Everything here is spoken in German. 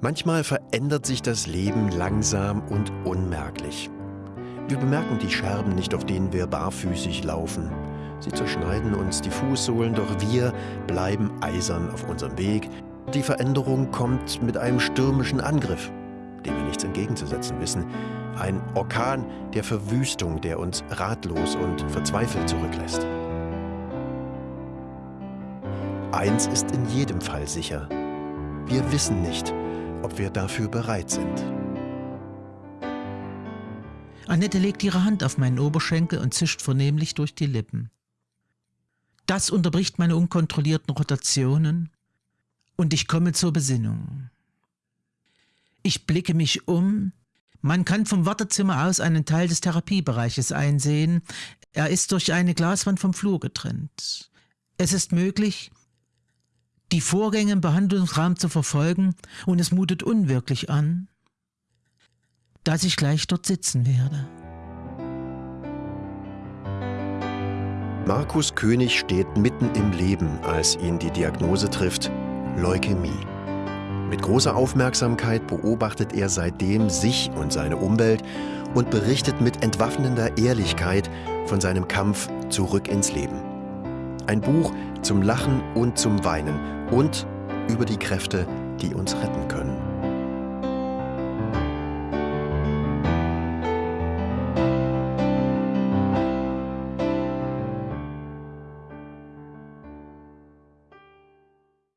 Manchmal verändert sich das Leben langsam und unmerklich. Wir bemerken die Scherben nicht, auf denen wir barfüßig laufen. Sie zerschneiden uns die Fußsohlen, doch wir bleiben eisern auf unserem Weg. Die Veränderung kommt mit einem stürmischen Angriff, dem wir nichts entgegenzusetzen wissen. Ein Orkan der Verwüstung, der uns ratlos und verzweifelt zurücklässt. Eins ist in jedem Fall sicher. Wir wissen nicht, ob wir dafür bereit sind. Annette legt ihre Hand auf meinen Oberschenkel und zischt vernehmlich durch die Lippen. Das unterbricht meine unkontrollierten Rotationen und ich komme zur Besinnung. Ich blicke mich um. Man kann vom Wartezimmer aus einen Teil des Therapiebereiches einsehen. Er ist durch eine Glaswand vom Flur getrennt. Es ist möglich, die Vorgänge im Behandlungsraum zu verfolgen und es mutet unwirklich an, dass ich gleich dort sitzen werde. Markus König steht mitten im Leben, als ihn die Diagnose trifft, Leukämie. Mit großer Aufmerksamkeit beobachtet er seitdem sich und seine Umwelt und berichtet mit entwaffnender Ehrlichkeit von seinem Kampf zurück ins Leben. Ein Buch zum Lachen und zum Weinen und über die Kräfte, die uns retten können.